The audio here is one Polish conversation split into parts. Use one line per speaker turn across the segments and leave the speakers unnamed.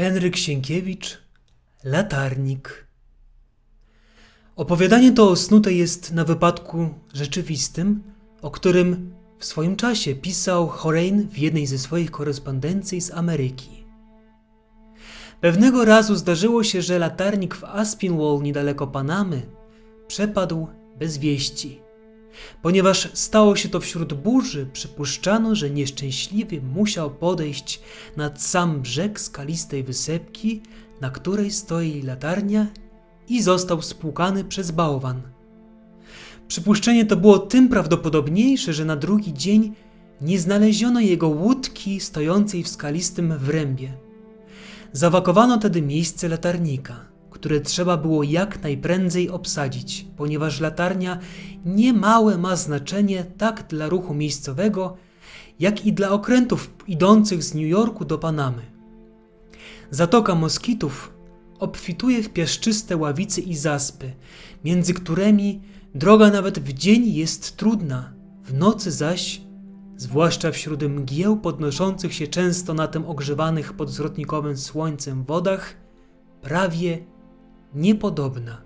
Henryk Sienkiewicz Latarnik Opowiadanie to osnute jest na wypadku rzeczywistym, o którym w swoim czasie pisał Horein w jednej ze swoich korespondencji z Ameryki. Pewnego razu zdarzyło się, że latarnik w Aspinwall niedaleko Panamy przepadł bez wieści. Ponieważ stało się to wśród burzy, przypuszczano, że nieszczęśliwy musiał podejść nad sam brzeg skalistej wysepki, na której stoi latarnia i został spłukany przez bałwan. Przypuszczenie to było tym prawdopodobniejsze, że na drugi dzień nie znaleziono jego łódki stojącej w skalistym wrębie. Zawakowano tedy miejsce latarnika, które trzeba było jak najprędzej obsadzić, ponieważ latarnia niemałe ma znaczenie tak dla ruchu miejscowego, jak i dla okrętów idących z New Yorku do Panamy. Zatoka Moskitów obfituje w piaszczyste ławice i zaspy, między którymi droga nawet w dzień jest trudna, w nocy zaś, zwłaszcza wśród mgieł podnoszących się często na tym ogrzewanych pod zwrotnikowym słońcem wodach, prawie niepodobna.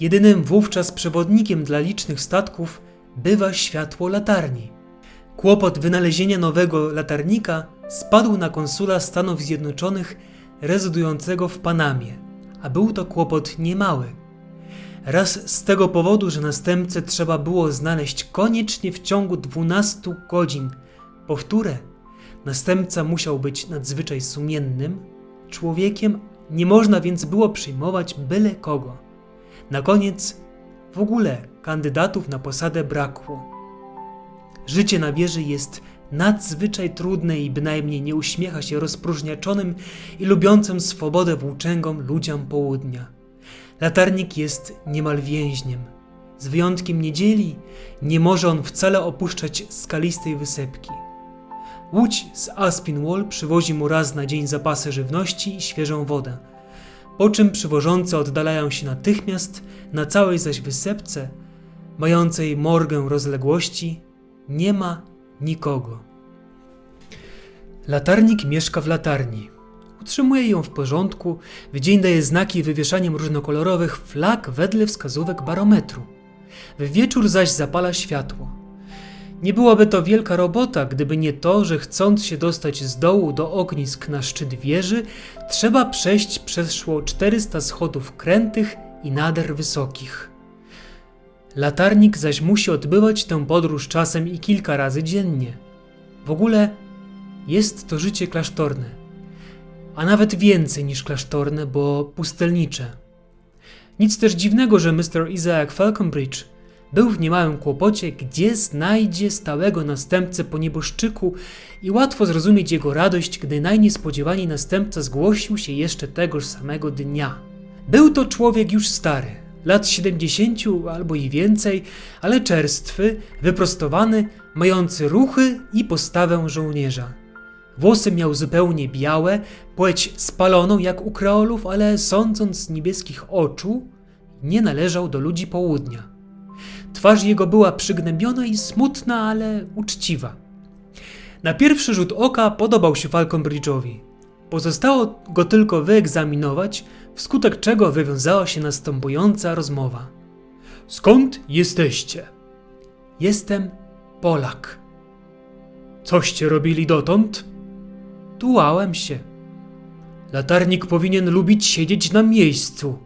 Jedynym wówczas przewodnikiem dla licznych statków bywa światło latarni. Kłopot wynalezienia nowego latarnika spadł na konsula Stanów Zjednoczonych rezydującego w Panamie, a był to kłopot niemały. Raz z tego powodu, że następcę trzeba było znaleźć koniecznie w ciągu 12 godzin, powtórę, następca musiał być nadzwyczaj sumiennym człowiekiem, nie można więc było przyjmować byle kogo. Na koniec w ogóle kandydatów na posadę brakło. Życie na wieży jest nadzwyczaj trudne i bynajmniej nie uśmiecha się rozpróżniaczonym i lubiącym swobodę włóczęgom ludziom południa. Latarnik jest niemal więźniem. Z wyjątkiem niedzieli nie może on wcale opuszczać skalistej wysepki. Łódź z Aspinwall przywozi mu raz na dzień zapasy żywności i świeżą wodę, po czym przywożący oddalają się natychmiast na całej zaś wysepce, mającej morgę rozległości, nie ma nikogo. Latarnik mieszka w latarni. Utrzymuje ją w porządku, w dzień daje znaki wywieszaniem różnokolorowych flag wedle wskazówek barometru. W wieczór zaś zapala światło. Nie byłaby to wielka robota, gdyby nie to, że chcąc się dostać z dołu do ognisk na szczyt wieży, trzeba przejść przeszło 400 schodów krętych i nader wysokich. Latarnik zaś musi odbywać tę podróż czasem i kilka razy dziennie. W ogóle jest to życie klasztorne, a nawet więcej niż klasztorne, bo pustelnicze. Nic też dziwnego, że Mr. Isaac Falconbridge był w niemałym kłopocie, gdzie znajdzie stałego następcę po nieboszczyku i łatwo zrozumieć jego radość, gdy najniespodziewaniej następca zgłosił się jeszcze tegoż samego dnia. Był to człowiek już stary, lat 70 albo i więcej, ale czerstwy, wyprostowany, mający ruchy i postawę żołnierza. Włosy miał zupełnie białe, płeć spaloną jak u kreolów, ale sądząc z niebieskich oczu, nie należał do ludzi południa. Twarz jego była przygnębiona i smutna, ale uczciwa. Na pierwszy rzut oka podobał się Falconbridge'owi. Pozostało go tylko wyegzaminować, wskutek czego wywiązała się następująca rozmowa. Skąd jesteście? Jestem Polak. Coście robili dotąd? Tułałem się. Latarnik powinien lubić siedzieć na miejscu.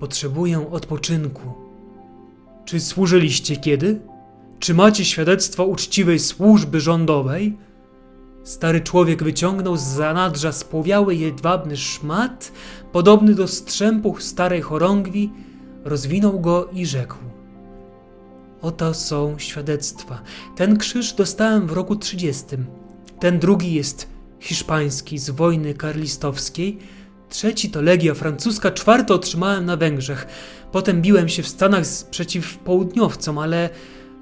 Potrzebuję odpoczynku. Czy służyliście kiedy? Czy macie świadectwo uczciwej służby rządowej? Stary człowiek wyciągnął z zanadrza spłowiały jedwabny szmat, podobny do strzępu starej chorągwi, rozwinął go i rzekł. Oto są świadectwa. Ten krzyż dostałem w roku 30. Ten drugi jest hiszpański z wojny karlistowskiej. Trzeci to Legia Francuska, czwarty otrzymałem na Węgrzech. Potem biłem się w Stanach przeciw południowcom, ale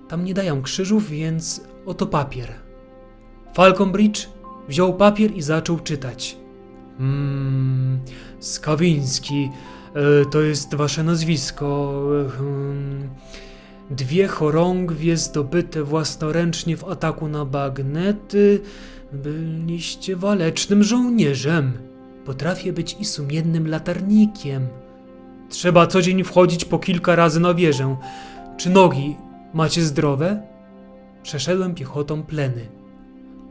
tam nie dają krzyżów, więc oto papier. Falconbridge wziął papier i zaczął czytać. Mmm, Skawiński, e, to jest wasze nazwisko. Hmm, dwie chorągwie zdobyte własnoręcznie w ataku na bagnety. Byliście walecznym żołnierzem. Potrafię być i sumiennym latarnikiem. Trzeba co dzień wchodzić po kilka razy na wieżę. Czy nogi macie zdrowe? Przeszedłem piechotą pleny.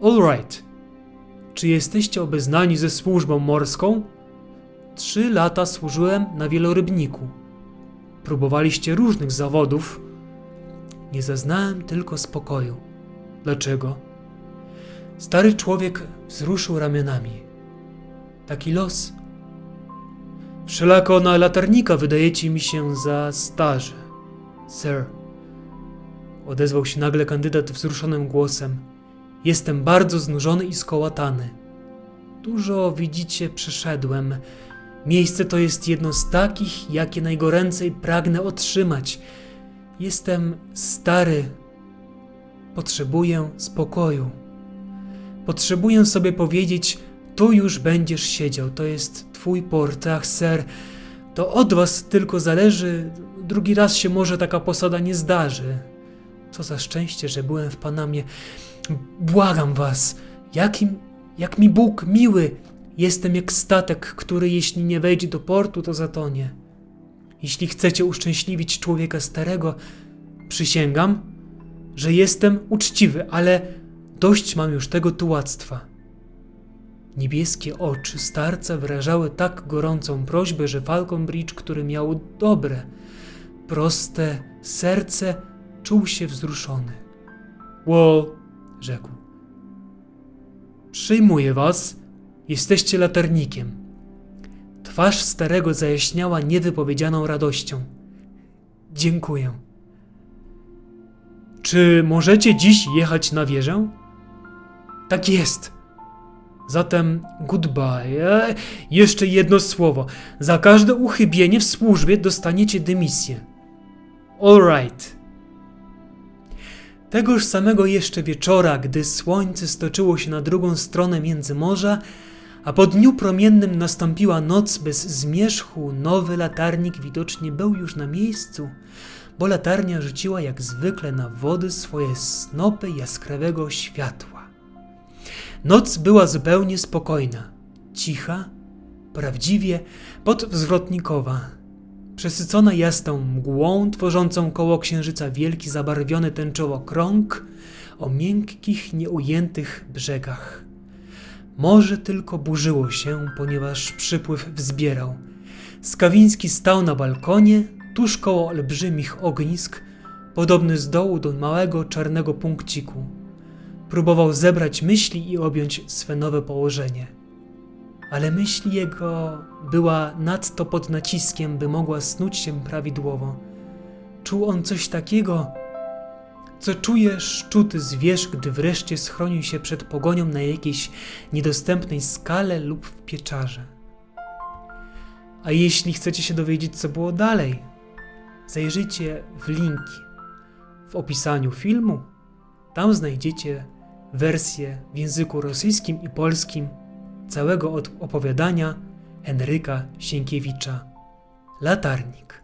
All right. Czy jesteście obeznani ze służbą morską? Trzy lata służyłem na wielorybniku. Próbowaliście różnych zawodów. Nie zaznałem tylko spokoju. Dlaczego? Stary człowiek wzruszył ramionami. Taki los. Wszelako na latarnika wydajecie mi się za starzy. Sir. Odezwał się nagle kandydat wzruszonym głosem. Jestem bardzo znużony i skołatany. Dużo, widzicie, przeszedłem. Miejsce to jest jedno z takich, jakie najgoręcej pragnę otrzymać. Jestem stary. Potrzebuję spokoju. Potrzebuję sobie powiedzieć, tu już będziesz siedział, to jest twój port, ach, ser. To od was tylko zależy, drugi raz się może taka posada nie zdarzy. Co za szczęście, że byłem w Panamie. Błagam was, jakim, jak mi Bóg miły. Jestem jak statek, który jeśli nie wejdzie do portu, to zatonie. Jeśli chcecie uszczęśliwić człowieka starego, przysięgam, że jestem uczciwy, ale dość mam już tego tułactwa. Niebieskie oczy starca wyrażały tak gorącą prośbę, że Falconbridge, który miał dobre, proste serce, czuł się wzruszony. Well, rzekł. Przyjmuję was, jesteście latarnikiem. Twarz starego zajaśniała niewypowiedzianą radością. Dziękuję. Czy możecie dziś jechać na wieżę? Tak jest. Zatem goodbye. E, jeszcze jedno słowo. Za każde uchybienie w służbie dostaniecie dymisję. All right. Tegoż samego jeszcze wieczora, gdy słońce stoczyło się na drugą stronę międzymorza, a po dniu promiennym nastąpiła noc bez zmierzchu, nowy latarnik widocznie był już na miejscu, bo latarnia rzuciła jak zwykle na wody swoje snopy jaskrawego światła. Noc była zupełnie spokojna, cicha, prawdziwie podwzwrotnikowa, przesycona jasną mgłą tworzącą koło księżyca wielki zabarwiony tęczowo krąg o miękkich, nieujętych brzegach. Morze tylko burzyło się, ponieważ przypływ wzbierał. Skawiński stał na balkonie, tuż koło olbrzymich ognisk, podobny z dołu do małego czarnego punkciku. Próbował zebrać myśli i objąć swe nowe położenie. Ale myśl jego była nadto pod naciskiem, by mogła snuć się prawidłowo. Czuł on coś takiego, co czuje szczuty zwierz, gdy wreszcie schronił się przed pogonią na jakiejś niedostępnej skale lub w pieczarze. A jeśli chcecie się dowiedzieć, co było dalej, zajrzyjcie w linki w opisaniu filmu. Tam znajdziecie wersję w języku rosyjskim i polskim całego opowiadania Henryka Sienkiewicza Latarnik.